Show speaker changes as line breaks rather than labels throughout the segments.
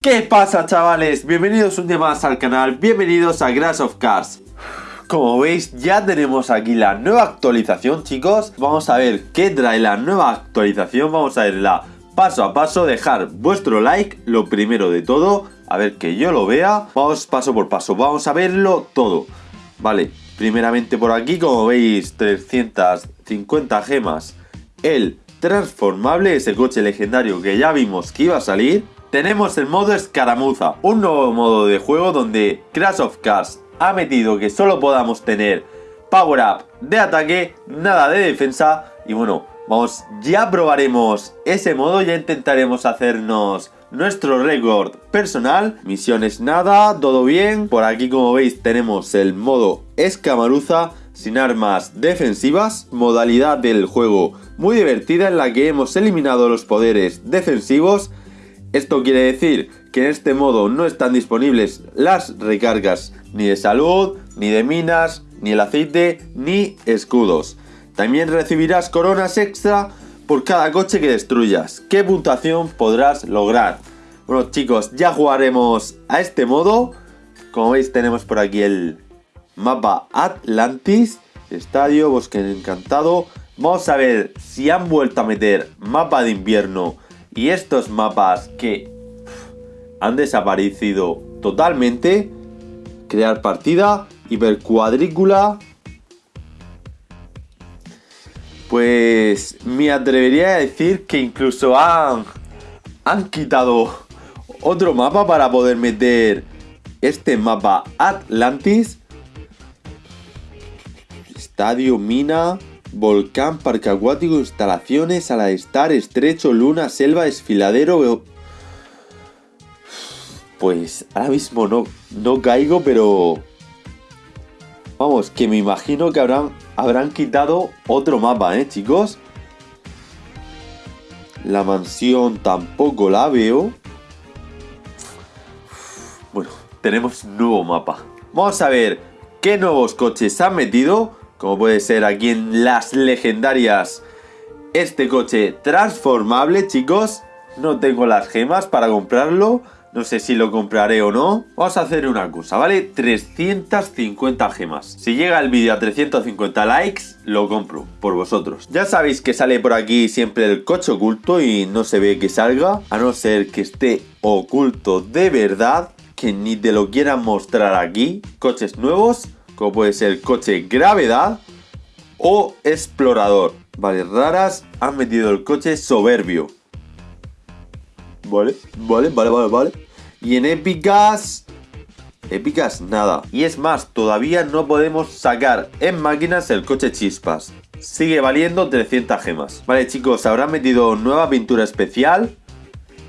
¿Qué pasa chavales? Bienvenidos un día más al canal, bienvenidos a Grass of Cars. Como veis ya tenemos aquí la nueva actualización chicos. Vamos a ver qué trae la nueva actualización, vamos a verla paso a paso Dejar vuestro like, lo primero de todo. A ver que yo lo vea. Vamos paso por paso, vamos a verlo todo. Vale, primeramente por aquí como veis 350 gemas. El transformable, ese coche legendario que ya vimos que iba a salir tenemos el modo escaramuza, un nuevo modo de juego donde Crash of Cars ha metido que solo podamos tener power up de ataque, nada de defensa y bueno, vamos, ya probaremos ese modo, ya intentaremos hacernos nuestro récord personal, misiones nada, todo bien, por aquí como veis tenemos el modo escamaruza sin armas defensivas, modalidad del juego muy divertida en la que hemos eliminado los poderes defensivos esto quiere decir que en este modo no están disponibles las recargas ni de salud, ni de minas, ni el aceite, ni escudos. También recibirás coronas extra por cada coche que destruyas. ¿Qué puntuación podrás lograr? Bueno chicos, ya jugaremos a este modo. Como veis tenemos por aquí el mapa Atlantis, estadio, bosque encantado. Vamos a ver si han vuelto a meter mapa de invierno y estos mapas que han desaparecido totalmente, crear partida, hipercuadrícula, pues me atrevería a decir que incluso han, han quitado otro mapa para poder meter este mapa Atlantis. Estadio Mina. Volcán, parque acuático, instalaciones, ala de estar, estrecho, luna, selva, desfiladero. Pues ahora mismo no, no caigo, pero... Vamos, que me imagino que habrán, habrán quitado otro mapa, ¿eh, chicos? La mansión tampoco la veo. Bueno, tenemos nuevo mapa. Vamos a ver qué nuevos coches han metido como puede ser aquí en las legendarias este coche transformable, chicos. No tengo las gemas para comprarlo. No sé si lo compraré o no. Vamos a hacer una cosa, ¿vale? 350 gemas. Si llega el vídeo a 350 likes, lo compro por vosotros. Ya sabéis que sale por aquí siempre el coche oculto y no se ve que salga. A no ser que esté oculto de verdad, que ni te lo quieran mostrar aquí. Coches nuevos como puede ser coche gravedad o explorador. Vale, raras han metido el coche soberbio. Vale, vale, vale, vale, vale. Y en épicas... Épicas nada. Y es más, todavía no podemos sacar en máquinas el coche chispas. Sigue valiendo 300 gemas. Vale chicos, ¿habrán metido nueva pintura especial?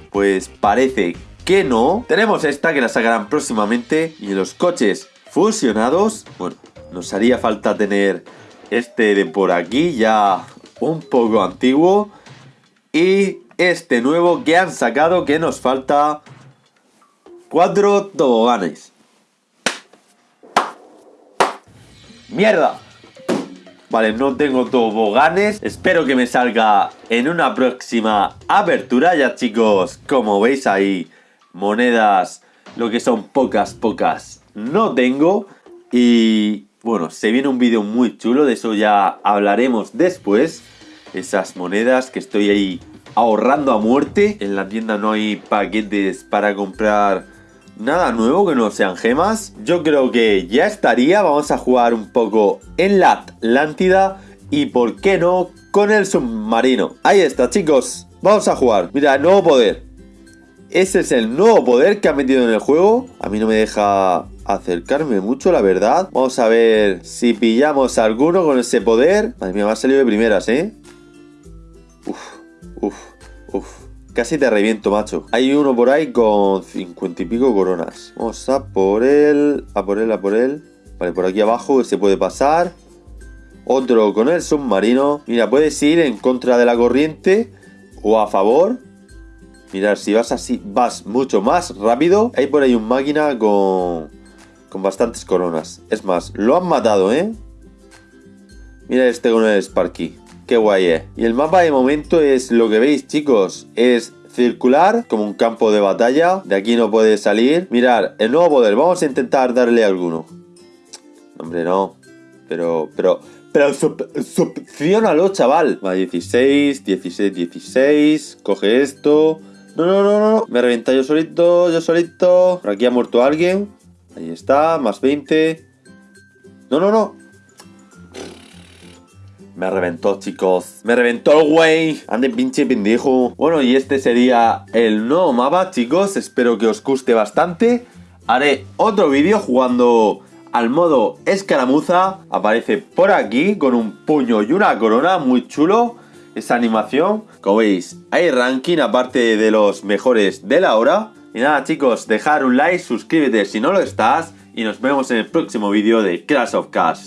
Pues parece que no. Tenemos esta que la sacarán próximamente. Y los coches fusionados. Bueno, nos haría falta tener este de por aquí, ya un poco antiguo. Y este nuevo que han sacado, que nos falta cuatro toboganes. ¡Mierda! Vale, no tengo toboganes. Espero que me salga en una próxima apertura. Ya chicos, como veis ahí, monedas, lo que son pocas, pocas no tengo. Y bueno, se viene un vídeo muy chulo, de eso ya hablaremos después. Esas monedas que estoy ahí ahorrando a muerte. En la tienda no hay paquetes para comprar nada nuevo que no sean gemas. Yo creo que ya estaría. Vamos a jugar un poco en la Atlántida. Y por qué no con el submarino. Ahí está chicos. Vamos a jugar. Mira, nuevo poder. Ese es el nuevo poder que ha metido en el juego. A mí no me deja acercarme mucho, la verdad. Vamos a ver si pillamos alguno con ese poder. Madre mía, me ha salido de primeras, ¿eh? Uf, uf, uf. Casi te reviento, macho. Hay uno por ahí con cincuenta y pico coronas. Vamos a por él, a por él, a por él. Vale, por aquí abajo se puede pasar. Otro con el submarino. Mira, puedes ir en contra de la corriente o a favor. Mirad, si vas así, vas mucho más rápido. Hay por ahí un máquina con con bastantes coronas. Es más, lo han matado, ¿eh? Mira este con el Sparky. Qué guay, ¿eh? Y el mapa de momento es lo que veis, chicos. Es circular, como un campo de batalla. De aquí no puede salir. Mirar, el nuevo poder. Vamos a intentar darle alguno. Hombre, no. Pero, pero, pero succionalo, chaval. Va, 16, 16, 16. Coge esto. No, no, no, no. Me reventa yo solito, yo solito. Por aquí ha muerto alguien. Ahí está, más 20. No, no, no. Me reventó, chicos. Me reventó el güey. Ande pinche pendejo. Bueno, y este sería el nuevo mapa, chicos. Espero que os guste bastante. Haré otro vídeo jugando al modo escaramuza. Aparece por aquí con un puño y una corona. Muy chulo esa animación. Como veis, hay ranking aparte de los mejores de la hora. Y nada chicos, dejar un like, suscríbete si no lo estás y nos vemos en el próximo vídeo de Crash of Cars.